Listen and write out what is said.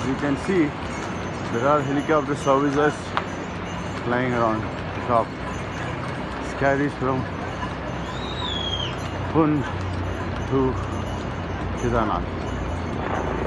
as you can see there are helicopter services flying around the top. Carries from Pun to Kedarnath.